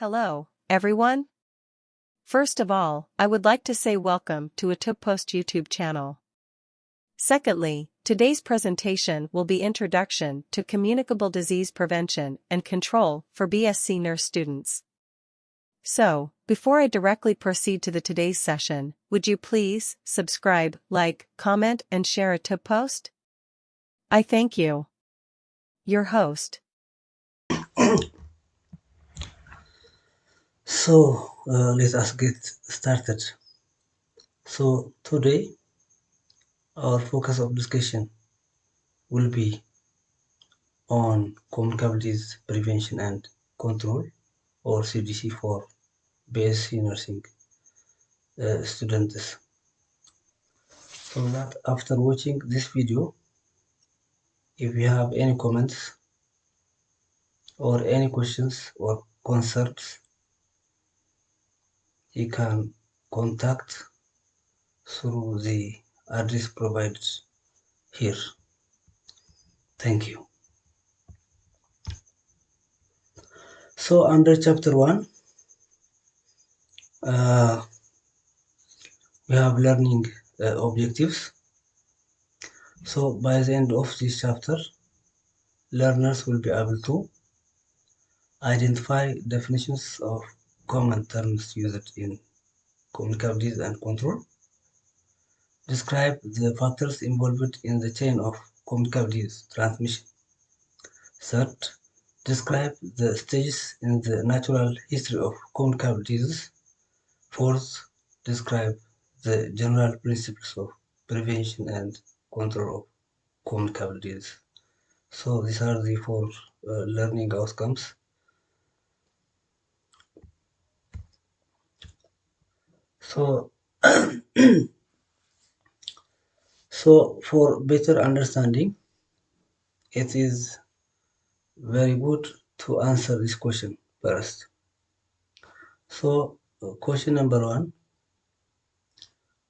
Hello, everyone. First of all, I would like to say welcome to a Post YouTube channel. Secondly, today's presentation will be Introduction to Communicable Disease Prevention and Control for BSc Nurse students. So, before I directly proceed to the today's session, would you please subscribe, like, comment and share a tip post? I thank you. Your host. So uh, let us get started. So today our focus of discussion will be on communicabilities prevention and control or CDC for BSc nursing uh, students. So that after watching this video, if you have any comments or any questions or concerns you can contact through the address provided here. Thank you. So under chapter 1, uh, we have learning uh, objectives. So by the end of this chapter, learners will be able to identify definitions of common terms used in communicabilities and control. Describe the factors involved in the chain of communicabilities transmission. Third, describe the stages in the natural history of communicabilities. Fourth, describe the general principles of prevention and control of communicabilities. So these are the four uh, learning outcomes so so for better understanding it is very good to answer this question first. So uh, question number one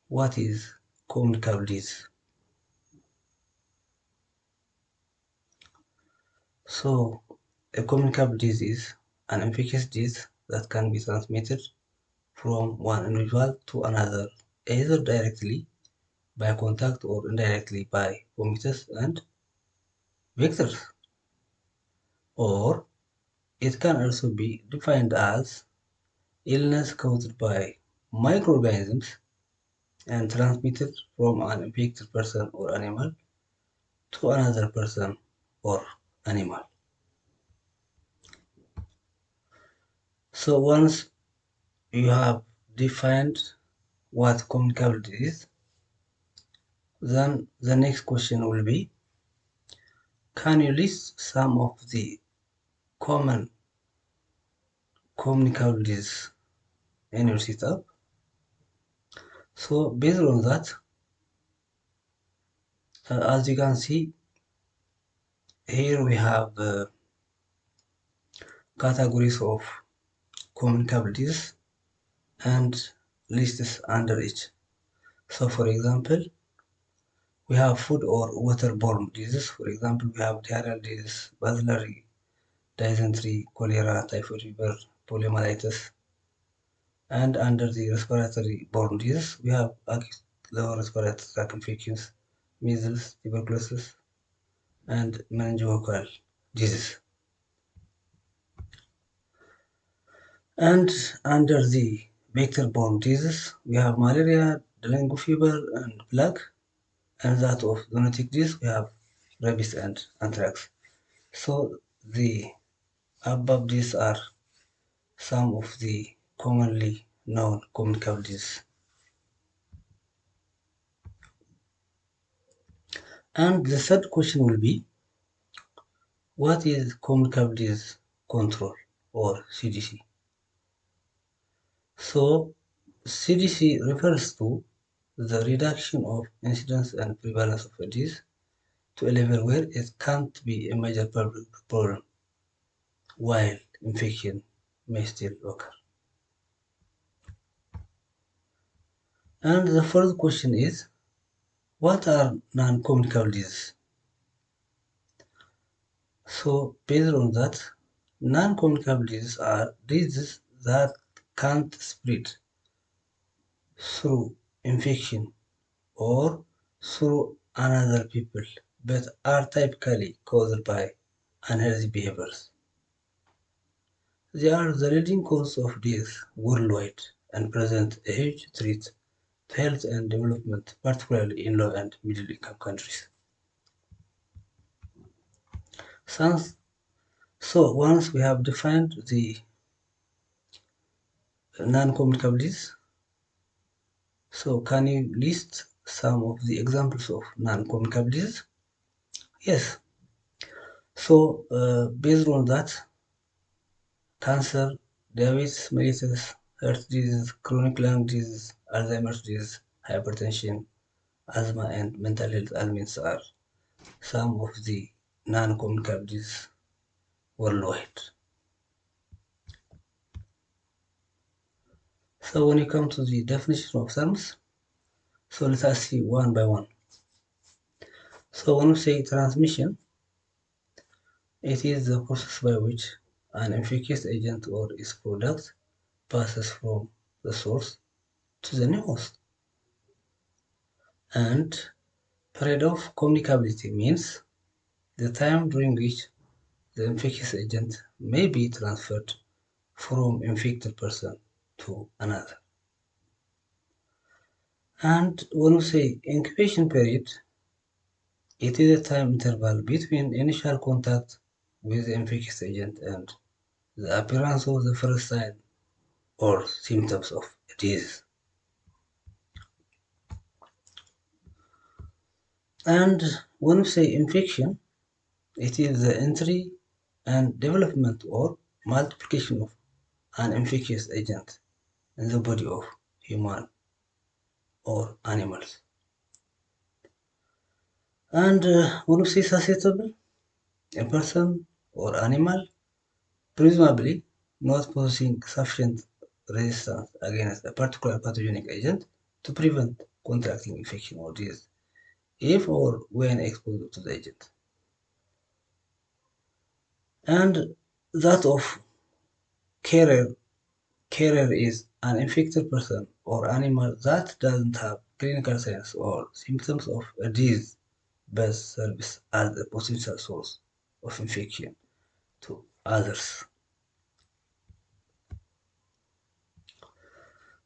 what is communicable disease? So a communicable disease is an infectious disease that can be transmitted from one individual to another, either directly by contact or indirectly by fomites and vectors. Or it can also be defined as illness caused by microorganisms and transmitted from an infected person or animal to another person or animal. So once you have defined what communicability is, then the next question will be, can you list some of the common communicabilities in your setup? So based on that, uh, as you can see, here we have uh, categories of communicabilities and lists under it. So for example, we have food or waterborne diseases. For example, we have diarrheal disease, bacillary, dysentery, cholera, typhoid fever, poliomyelitis. And under the respiratory borne diseases, we have acute lower respiratory tract infections, measles, tuberculosis, and meningococcal disease. And under the vector-borne diseases. We have malaria, dengue fever, and plague. And that of zoonotic disease, we have rabies and anthrax. So the above these are some of the commonly known communicable diseases. And the third question will be, what is communicable disease control or CDC? So CDC refers to the reduction of incidence and prevalence of a disease to a level where it can't be a major public problem while infection may still occur. And the fourth question is, what are non-communicable diseases? So based on that, Non-communicable diseases are diseases that can't spread through infection or through another people but are typically caused by unhealthy behaviors. They are the leading cause of death worldwide and present a huge threat to health and development, particularly in low and middle income countries. So once we have defined the non-communicable disease, so can you list some of the examples of non-communicable disease? Yes. So uh, based on that, cancer, diabetes mellitus, heart disease, chronic lung disease, Alzheimer's disease, hypertension, asthma, and mental health ailments are some of the non-communicable diseases worldwide. So when you come to the definition of terms, so let us see one by one. So when we say transmission, it is the process by which an infectious agent or its product passes from the source to the new host. And period of communicability means the time during which the infectious agent may be transferred from infected person to another. And when we say incubation period, it is a time interval between initial contact with the infectious agent and the appearance of the first sign or symptoms of disease. And when we say infection, it is the entry and development or multiplication of an infectious agent in the body of human or animals. And uh, we say susceptible, a person or animal presumably not possessing sufficient resistance against a particular pathogenic agent to prevent contracting infection or disease if or when exposed to the agent. And that of carrier, carrier is an infected person or animal that doesn't have clinical signs or symptoms of a disease but serves as a potential source of infection to others.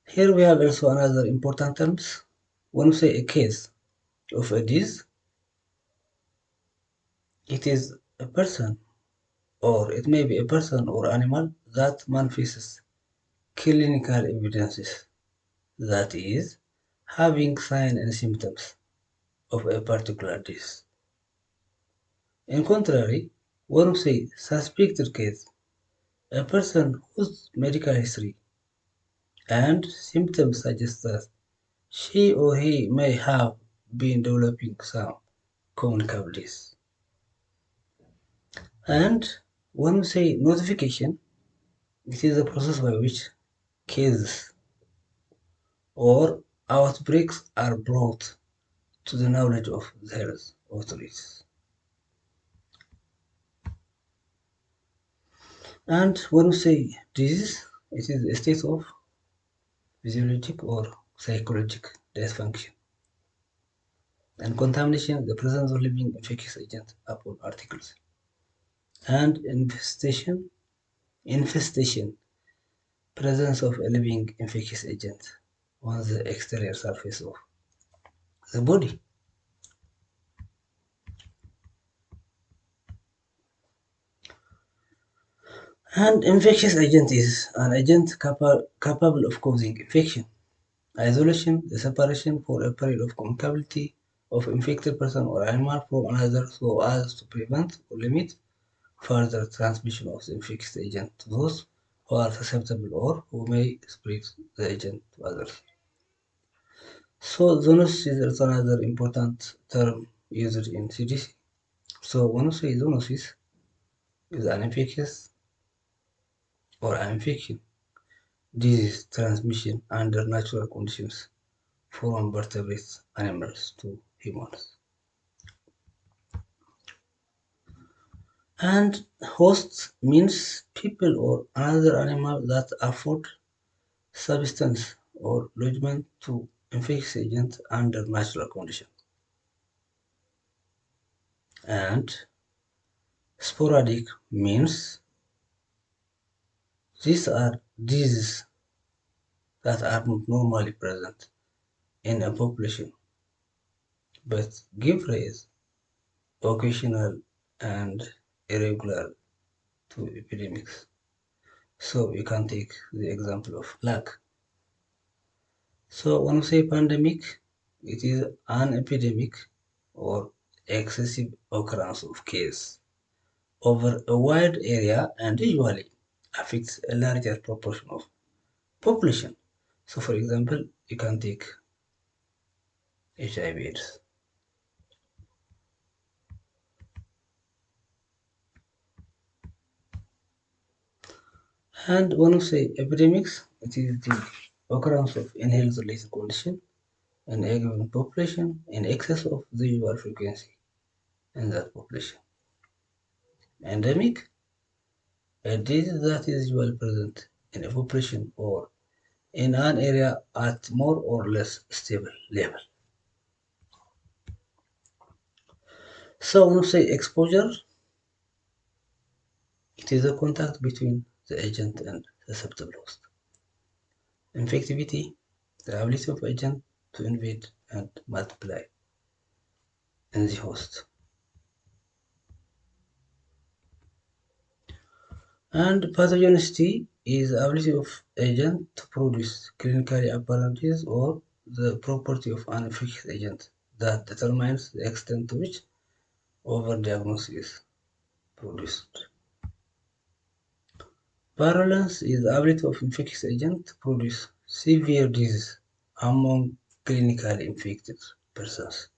Here we have also another important terms. When we say a case of a disease, it is a person or it may be a person or animal that manifests clinical evidences, that is, having signs and symptoms of a particular disease. In contrary, when we say suspected case, a person whose medical history and symptoms suggest that she or he may have been developing some communicable disease. And when we say notification, it is a process by which cases or outbreaks are brought to the knowledge of the health authorities. And when we say disease, it is a state of physiologic or psychological dysfunction. And contamination, the presence of living infectious agent upon articles. And infestation, infestation, presence of a living infectious agent on the exterior surface of the body. And infectious agent is an agent capa capable of causing infection. Isolation, the separation for a period of communicability of infected person or animal from another so as to prevent or limit further transmission of the infectious agent to those who are susceptible or who may spread the agent to others. So zoonosis is another important term used in CDC. So when we say zoonosis is an infectious or an infection disease transmission under natural conditions from vertebrate animals to humans. And hosts means people or another animal that afford substance or lodgement to infectious agent under natural conditions. And sporadic means these are diseases that are not normally present in a population but give rise occasional and irregular to epidemics. So we can take the example of plague. So when we say pandemic, it is an epidemic or excessive occurrence of case over a wide area and usually affects a larger proportion of population. So for example, you can take HIV AIDS. And when we say epidemics, it is the occurrence of inhaled related condition in a given population in excess of the usual frequency in that population. Endemic, a disease that is usually present in a population or in an area at more or less stable level. So when we say exposure, it is a contact between the agent and susceptible host. Infectivity, the ability of agent to invade and multiply in the host. And pathogenicity is the ability of agent to produce clinically disease or the property of an infectious agent that determines the extent to which overdiagnosis is produced. Virulence is the ability of infectious agent to produce severe disease among clinically infected persons.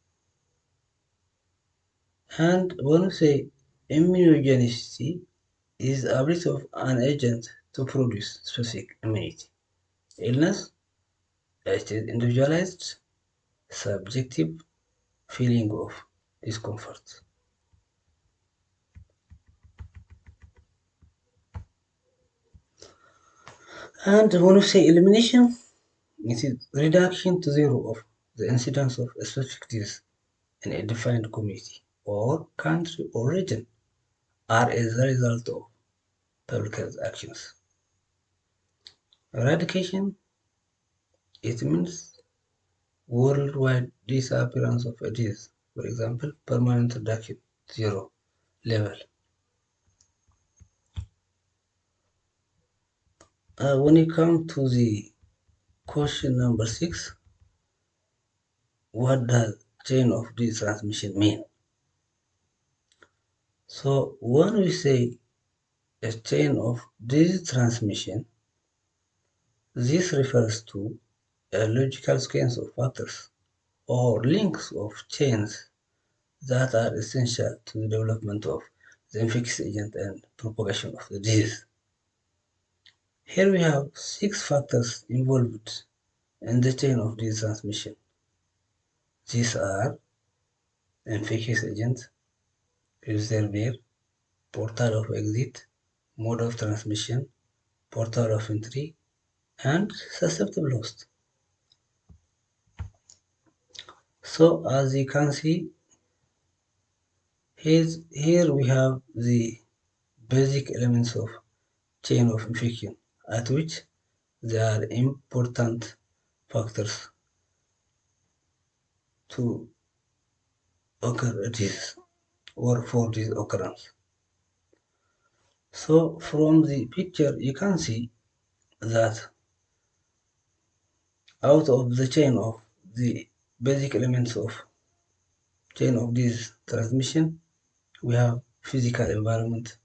And when we say immunogenicity is the ability of an agent to produce specific immunity. Illness, it is individualized, subjective feeling of discomfort. And when we say elimination, it is reduction to zero of the incidence of a specific disease in a defined community or country or region are as a result of public health actions. Eradication, it means worldwide disappearance of a disease, for example, permanent reduction, zero level. Uh, when you come to the question number six, what does chain of disease transmission mean? So when we say a chain of disease transmission, this refers to a logical sequence of factors or links of chains that are essential to the development of the infectious agent and propagation of the disease. Here we have six factors involved in the chain of disease transmission. These are infectious agent, reservoir, portal of exit, mode of transmission, portal of entry, and susceptible host. So as you can see, here we have the basic elements of chain of infection at which there are important factors to occur this or for this occurrence. So from the picture you can see that out of the chain of the basic elements of chain of this transmission we have physical environment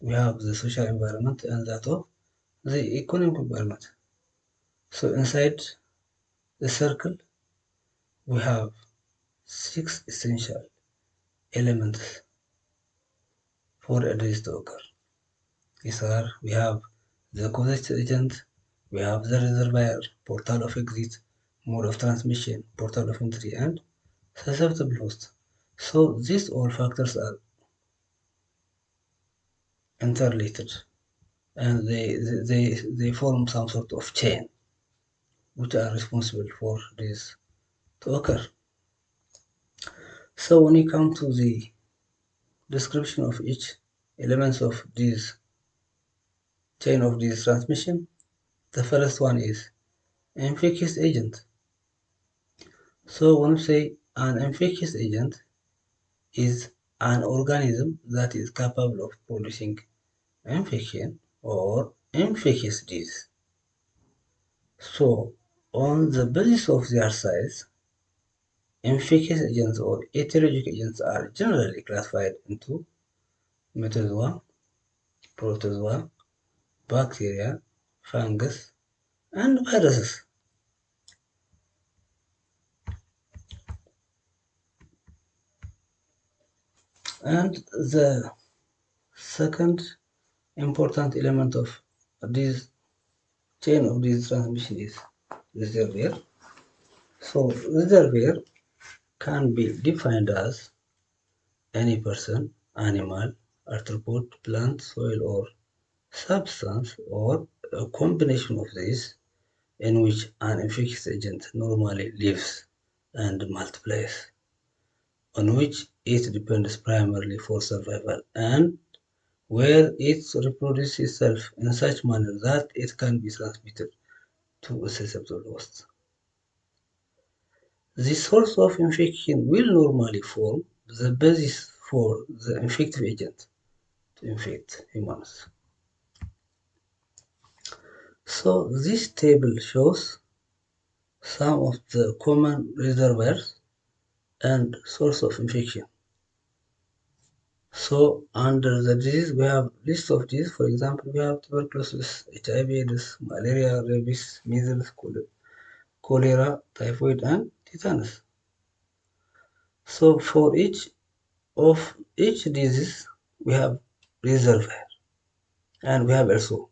we have the social environment and that of the economic environment. So inside the circle, we have six essential elements for a disease to occur. These are, we have the causation agent, we have the reservoir, portal of exit, mode of transmission, portal of entry, and susceptible host. So these all factors are interrelated and they, they, they form some sort of chain which are responsible for this to occur. So when you come to the description of each elements of this chain of this transmission, the first one is infectious agent. So when we say an infectious agent is an organism that is capable of producing infection or infectious disease. So on the basis of their size, infectious agents or etiologic agents are generally classified into metazoa, protozoa, bacteria, fungus, and viruses. And the second important element of this chain of this transmission is reservoir. So reservoir can be defined as any person, animal, arthropod, plant, soil or substance or a combination of these in which an infectious agent normally lives and multiplies, on which it depends primarily for survival and where it reproduces itself in such manner that it can be transmitted to a susceptible host. The source of infection will normally form the basis for the infective agent to infect humans. So this table shows some of the common reservoirs and source of infection. So under the disease, we have list of disease. For example, we have tuberculosis, HIV, AIDS, malaria, rabies, measles, cholera, typhoid, and tetanus. So for each of each disease, we have reservoir, and we have also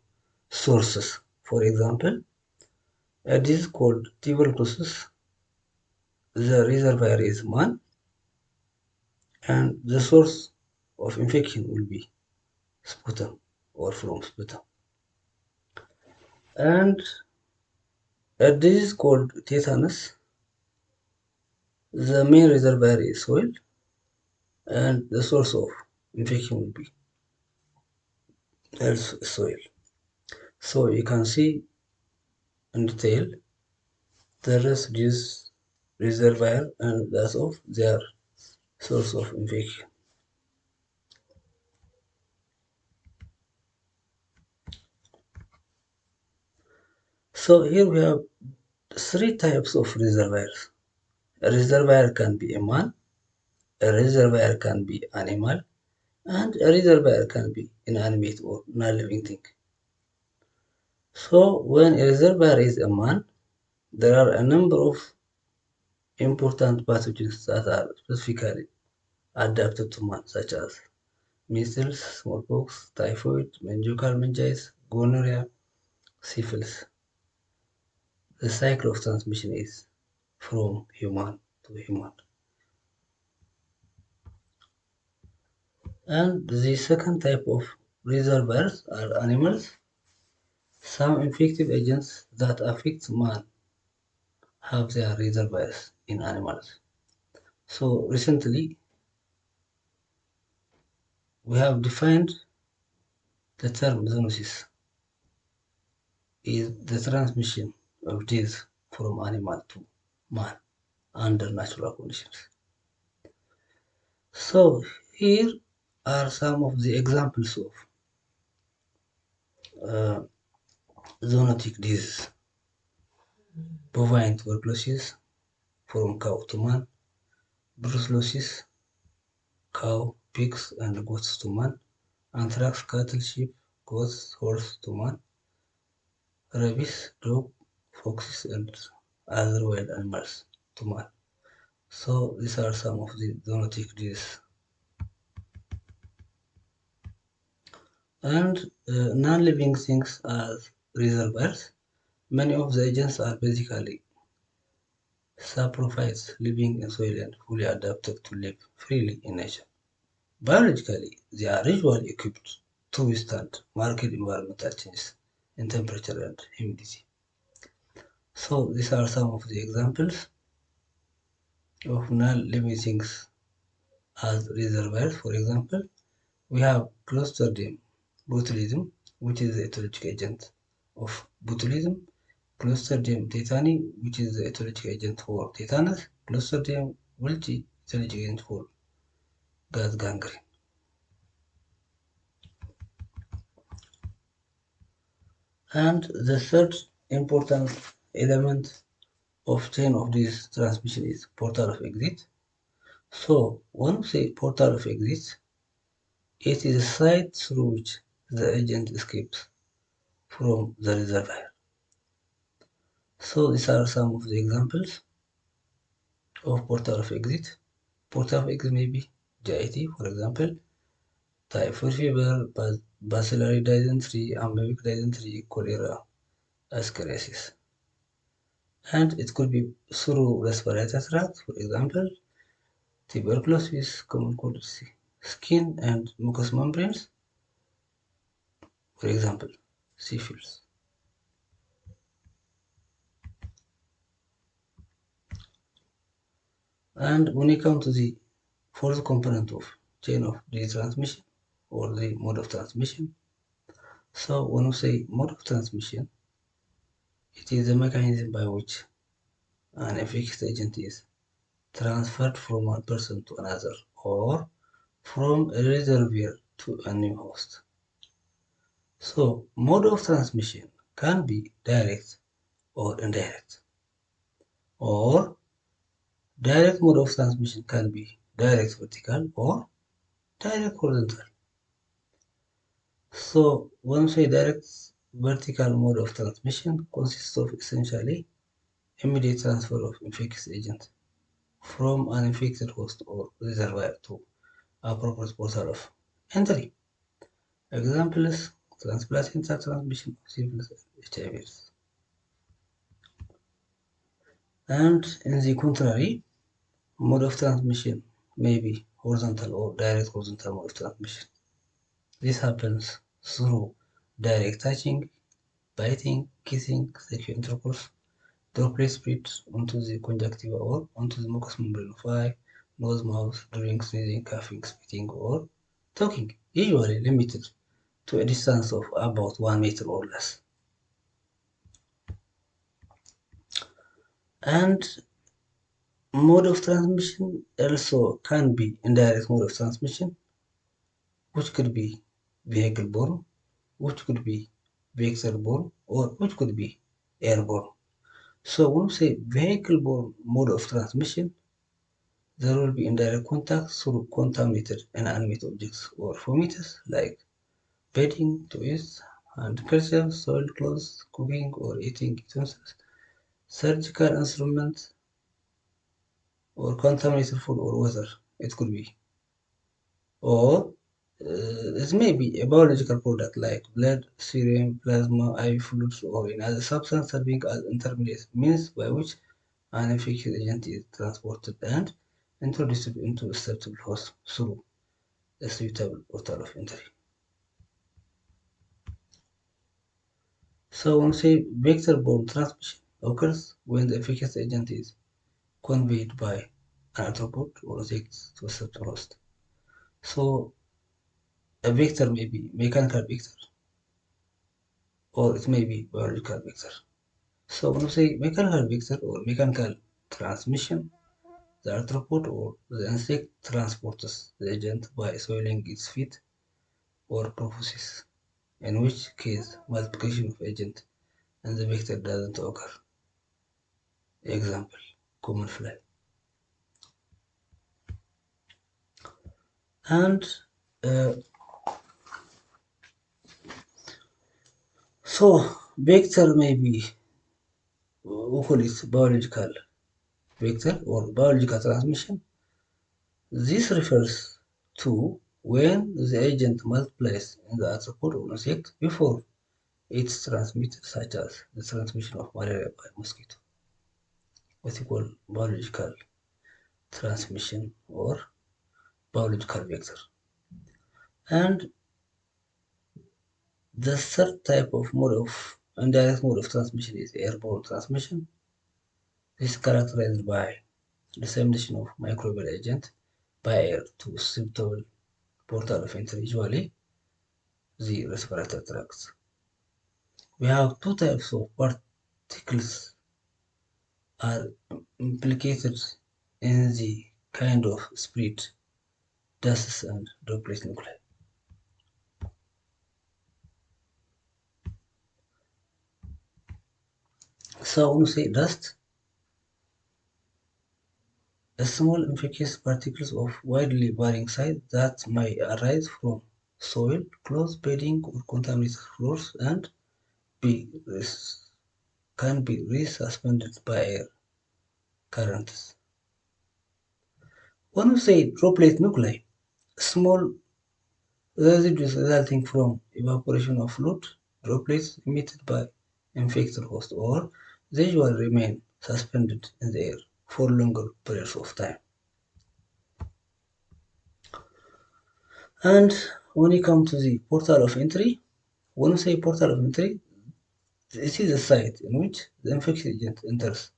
sources. For example, a disease called tuberculosis, the reservoir is man, and the source of infection will be sputum or from sputum. And a disease called tetanus, the main reservoir is soil, and the source of infection will be also soil. So you can see in detail the residues reservoir and that of their source of infection. So here we have three types of reservoirs. A reservoir can be a man, a reservoir can be animal, and a reservoir can be inanimate or non-living thing. So when a reservoir is a man, there are a number of important pathogens that are specifically adapted to man, such as measles, smallpox, typhoid, meningococcal meningitis, gonorrhea, syphilis. The cycle of transmission is from human to human. And the second type of reservoirs are animals. Some infective agents that affect man have their reservoirs in animals. So recently, we have defined the term zoonosis is the transmission of disease from animal to man under natural conditions. So here are some of the examples of uh, zoonotic disease. Bovine tuberculosis from cow to man, brucellosis, cow, pigs, and goats to man, anthrax, cattle, sheep, goats, horse to man, rabies, dog, foxes, and other wild animals to man. So these are some of the zoonotic diseases. And uh, non-living things as reservoirs. Many of the agents are basically saprophytes living in soil and fully adapted to live freely in nature. Biologically, they are usually equipped to withstand marked environmental changes in temperature and humidity. So these are some of the examples of non-limiting as reservoirs. For example, we have Clostridium botulinum, which is the etiologic agent of botulism, Clostridium tetani, which is the etiologic agent for tetanus, Clostridium welchii, etiologic agent for gas gangrene. And the third important element of chain of this transmission is portal of exit. So when we say portal of exit, it is a site through which the agent escapes from the reservoir. So these are some of the examples of portal of exit. Portal of exit may be GIT, for example, typhoid fever, bacillary dysentery, amoebic dysentery, cholera, ascariasis. And it could be through respiratory tract, for example, tuberculosis, common cold skin and mucous membranes, for example, syphilis. And when you come to the fourth component of chain of the transmission or the mode of transmission, so when we say mode of transmission, it is the mechanism by which an infectious agent is transferred from one person to another or from a reservoir to a new host. So, mode of transmission can be direct or indirect. Or, direct mode of transmission can be direct vertical or direct horizontal. So, when we say direct vertical mode of transmission consists of essentially immediate transfer of infectious agent from an infected host or reservoir to appropriate portal of entry. Examples transplacental transmission of syphilis and HIV. And in the contrary, mode of transmission may be horizontal or direct horizontal mode of transmission. This happens through direct touching, biting, kissing, sexual intercourse, droplet spread onto the conjunctiva or onto the mucous membrane of eye, nose, mouth during sneezing, coughing, spitting, or talking, usually limited to a distance of about 1 meter or less. And mode of transmission also can be indirect mode of transmission, which could be vehicle borne, which could be vector borne, or which could be airborne. So when we say vehicle borne mode of transmission, there will be indirect contact through contaminated and animate objects or fomites like bedding, toys, and kerchiefs, soiled clothes, cooking or eating utensils, surgical instruments, or contaminated food or water. It could be. Or uh, it may be a biological product like blood, serum, plasma, IV fluids, or another substance serving as intermediate means by which an infectious agent is transported and introduced into a susceptible host through a suitable portal of entry. So when say vector-borne transmission occurs when the infectious agent is conveyed by an arthropod or insect to a susceptible host. So a vector may be mechanical vector or it may be biological vector. So when we say mechanical vector or mechanical transmission, the arthropod or the insect transports the agent by soiling its feet or proboscis, in which case multiplication of agent and the vector doesn't occur. Example, common fly. And uh, so vector may be we call it biological vector or biological transmission. This refers to when the agent multiplies in the arthropod or insect before it's transmitted, such as the transmission of malaria by mosquito. What we call biological transmission or biological vector. And The third type of mode of indirect mode of transmission is airborne transmission. This is characterized by dissemination of microbial agent by air to susceptible portal of entry, usually the respiratory tract. We have two types of particles are implicated in the kind of spread, dust and droplet nuclei. So when say dust, a small infectious particles of widely varying size that may arise from soil, clothes, bedding, or contaminated floors and be can be resuspended by air currents. When we say droplet nuclei, small residues resulting from evaporation of fluid droplets emitted by infected host or they will remain suspended in the air for longer periods of time. And when you come to the portal of entry, when we say portal of entry, this is the site in which the infectious agent enters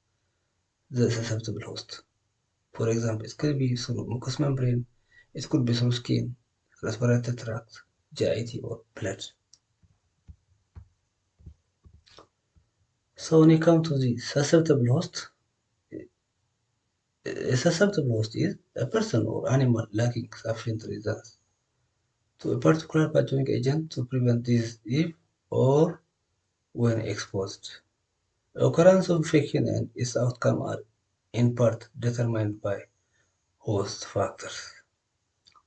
the susceptible host. For example, it could be through mucous membrane, it could be through skin, respiratory tract, GIT, or blood. So when you come to the susceptible host, a susceptible host is a person or animal lacking sufficient resistance to a particular pathogenic agent to prevent disease if or when exposed. Occurrence of infection and its outcome are in part determined by host factors.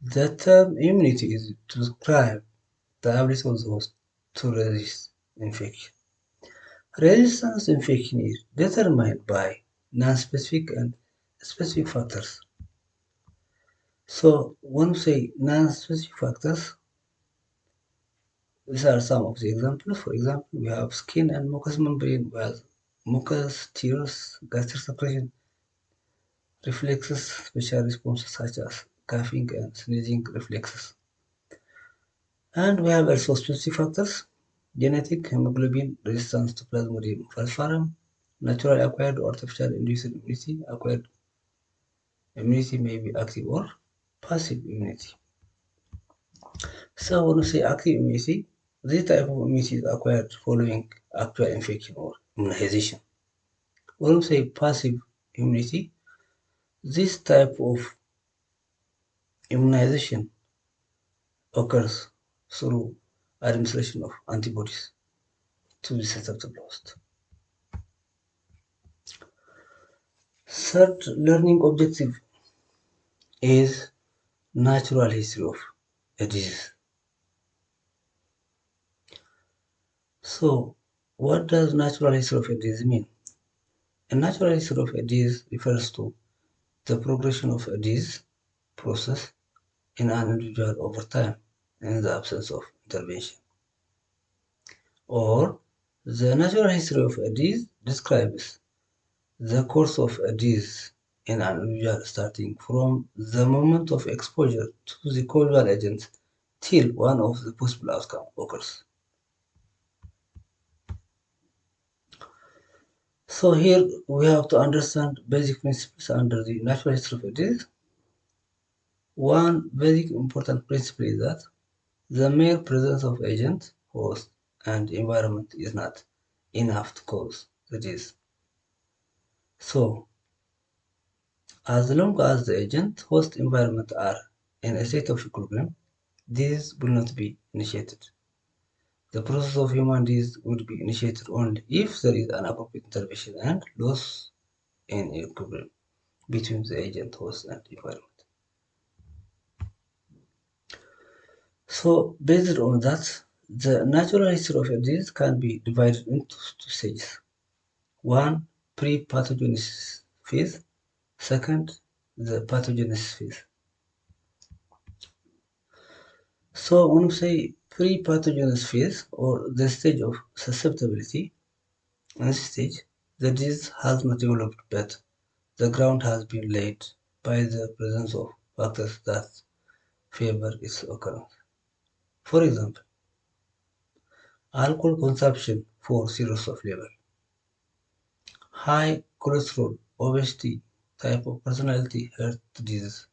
The term immunity is to describe the ability of the host to resist infection. Resistance infection is determined by non-specific and specific factors. So when we say non-specific factors, these are some of the examples. For example, we have skin and mucous membrane, we have mucus, tears, gastric secretion, reflexes, special responses such as coughing and sneezing reflexes. And we have also specific factors, genetic hemoglobin resistance to Plasmodium falciparum, naturally acquired or artificial induced immunity. Acquired immunity may be active or passive immunity. So when we say active immunity, this type of immunity is acquired following actual infection or immunization. When we say passive immunity, this type of immunization occurs through administration of antibodies to the susceptible. Third learning objective is natural history of a disease. So, what does natural history of a disease mean? A natural history of a disease refers to the progression of a disease process in an individual over time in the absence of intervention. Or the natural history of a disease describes the course of a disease in an individual starting from the moment of exposure to the causal agent till one of the possible outcomes occurs. So here we have to understand basic principles under the natural history of a disease. One very important principle is that the mere presence of agent, host, and environment is not enough to cause the disease. So, as long as the agent, host, environment are in a state of equilibrium, disease will not be initiated. The process of human disease would be initiated only if there is an appropriate intervention and loss in equilibrium between the agent, host, and environment. So, based on that, the natural history of a disease can be divided into two stages. One, pre-pathogenesis phase. Second, the pathogenesis phase. So when we say pre-pathogenesis phase or the stage of susceptibility, in this stage, the disease has not developed but the ground has been laid by the presence of factors that favor its occurrence. For example, alcohol consumption for cirrhosis of liver, high cholesterol, obesity, type of personality, heart disease,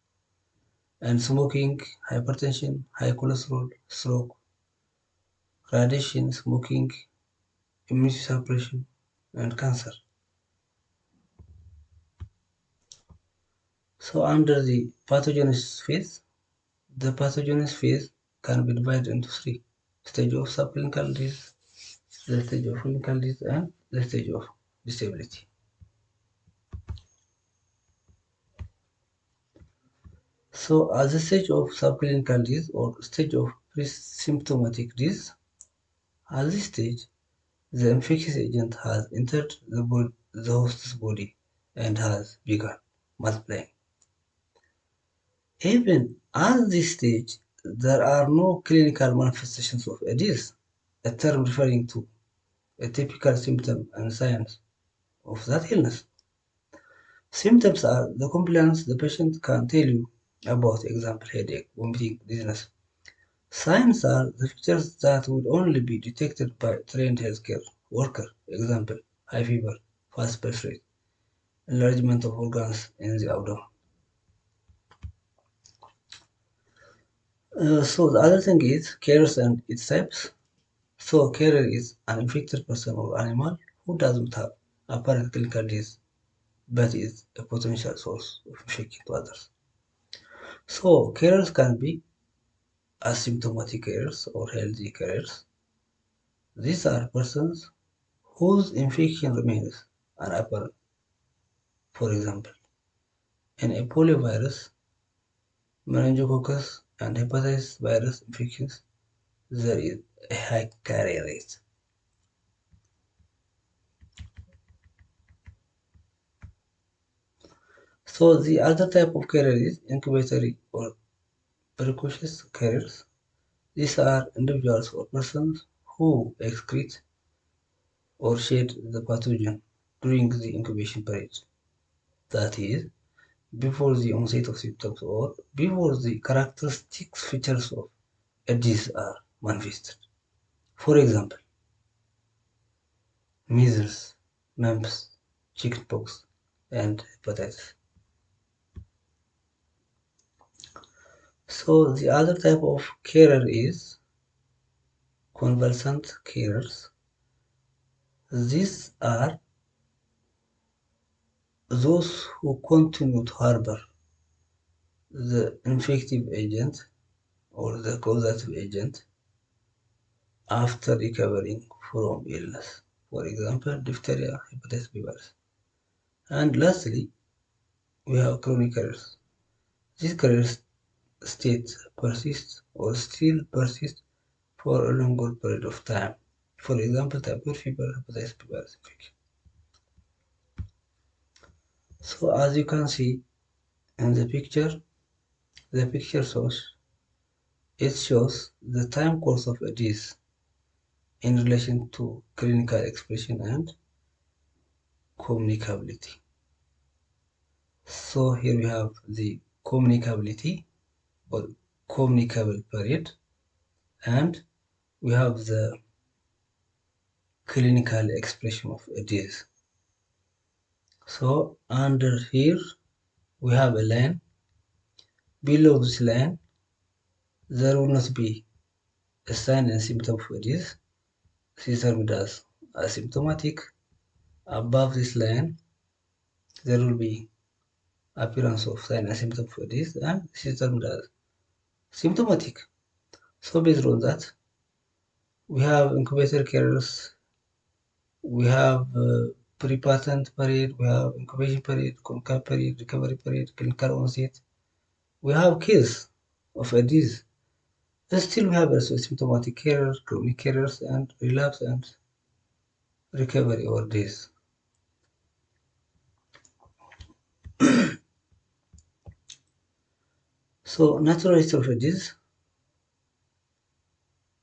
and smoking, hypertension, high cholesterol, stroke, radiation, smoking, immunity suppression, and cancer. So under the pathogenesis phase, the pathogenesis phase can be divided into three stage of subclinical disease, the stage of clinical disease, and the stage of disability. So at the stage of subclinical disease or stage of pre-symptomatic disease, at this stage, the infectious agent has entered the, body, the host's body and has begun multiplying. Even at this stage, there are no clinical manifestations of a disease, a term referring to a typical symptom and signs of that illness. Symptoms are the complaints the patient can tell you about, example, headache, vomiting, dizziness. Signs are the features that would only be detected by trained healthcare worker, example, high fever, fast pulse rate, enlargement of organs in the abdomen. Uh, so the other thing is carriers and its types. So carrier is an infected person or animal who doesn't have apparent clinical disease but is a potential source of infection to others. So carriers can be asymptomatic carriers or healthy carriers. These are persons whose infection remains unapparent. For example, in a poliovirus, meningococcus, and hepatitis virus infections, there is a high carrier rate. So the other type of carrier is incubatory or precocious carriers. These are individuals or persons who excrete or shed the pathogen during the incubation period. That is, before the onset of symptoms or before the characteristic features of disease are manifested. For example, measles, mumps, chickenpox, and hepatitis. So the other type of carrier is convalescent carriers. These are those who continue to harbor the infective agent or the causative agent after recovering from illness. For example, diphtheria, hepatitis B virus. And lastly, we have chronic carriers. These carriers state persists or still persist for a longer period of time. For example, typhoid fever, hepatitis B virus infection. So as you can see in the picture, the picture shows it shows the time course of a disease in relation to clinical expression and communicability. So here we have the communicability or communicable period and we have the clinical expression of a disease. So under here we have a line. Below this line there will not be a sign and symptom for this. This is termed as asymptomatic. Above this line there will be appearance of sign and symptom for this and termed as symptomatic. So based on that we have incubator carriers, we have uh, pre-patent period, we have incubation period, clinical period, recovery period, clinical onset. We have case of a disease. Still we have also symptomatic carriers, chronic carriers, and relapse and recovery or disease. so natural history of disease,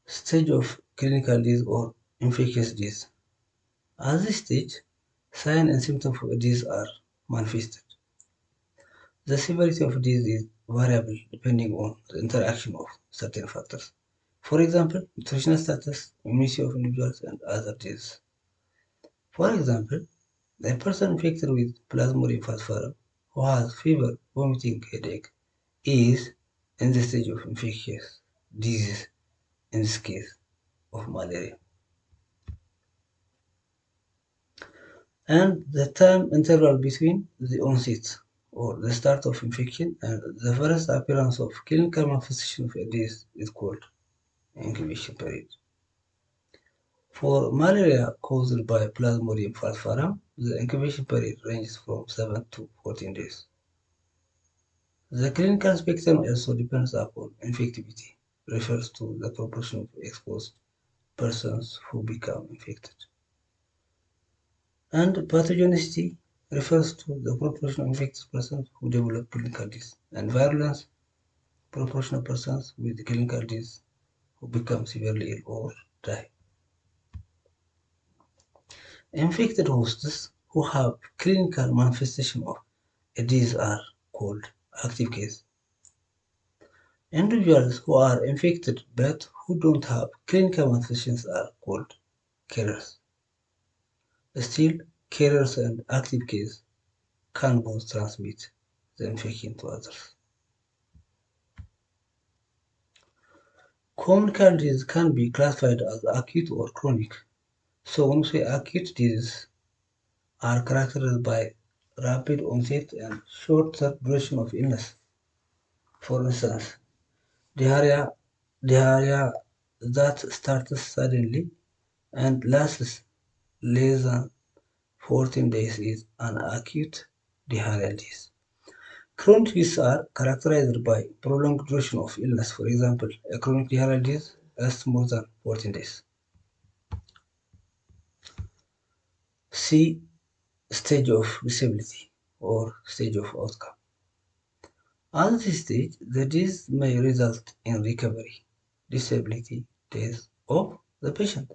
stage of clinical disease or infectious disease. At this stage, signs and symptoms of disease are manifested. The severity of disease is variable depending on the interaction of certain factors, For example, nutritional status, immunity of individuals, and other diseases. For example, a person infected with Plasmodium falciparum who has fever, vomiting, headache is in the stage of infectious disease, in this case of malaria. And the time interval between the onset or the start of infection and the first appearance of clinical manifestation of disease is called incubation period. For malaria caused by Plasmodium falciparum, the incubation period ranges from 7 to 14 days. The clinical spectrum also depends upon infectivity, refers to the proportion of exposed persons who become infected. And pathogenicity refers to the proportion of infected persons who develop clinical disease, and virulence, proportion of persons with clinical disease who become severely ill or die. Infected hosts who have clinical manifestation of a disease are called active case. Individuals who are infected but who don't have clinical manifestations are called carriers. Still, carriers and active case can both transmit the infection to others. Communicable disease can be classified as acute or chronic. So when we say acute disease are characterized by rapid onset and short duration of illness. For instance, diarrhea, diarrhea that starts suddenly and lasts less than 14 days is an acute diarrheal disease. Chronic diseases are characterized by prolonged duration of illness. For example, a chronic diarrheal disease lasts more than 14 days. C. Stage of disability or stage of outcome. At this stage, the disease may result in recovery, disability, death of the patient.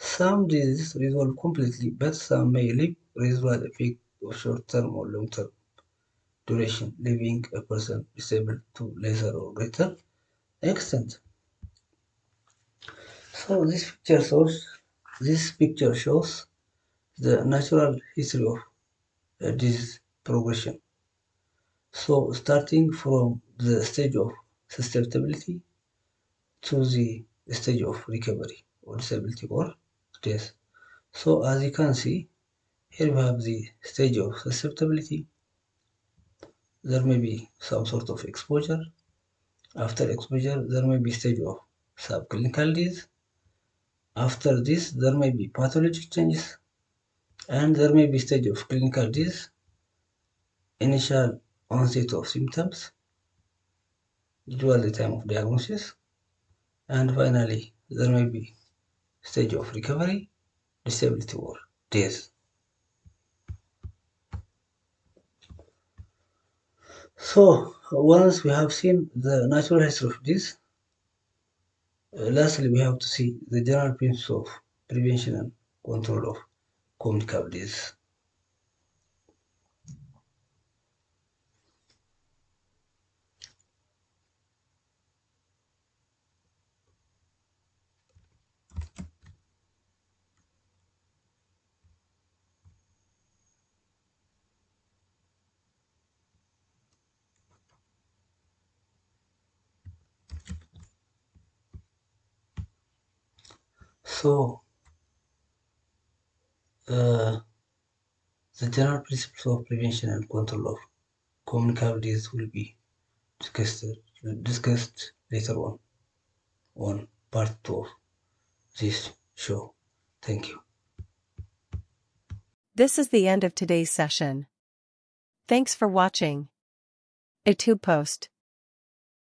Some diseases resolve completely, but some may leave residual effect of short-term or long-term duration, leaving a person disabled to lesser or greater extent. So this picture shows this picture shows the natural history of uh, disease progression. So starting from the stage of susceptibility to the stage of recovery or disability or death. So as you can see, here we have the stage of susceptibility. There may be some sort of exposure. After exposure, there may be stage of subclinical disease. After this, there may be pathologic changes and there may be stage of clinical disease, initial onset of symptoms, usually the time of diagnosis, and finally there may be stage of recovery, disability or death. So once we have seen the natural history of this, uh, lastly we have to see the general principles of prevention and control of communicable disease. So, uh, the general principles of prevention and control of communicable disease will be discussed, discussed later on on part 2 of this show. Thank you. This is the end of today's session. Thanks for watching. A tube post.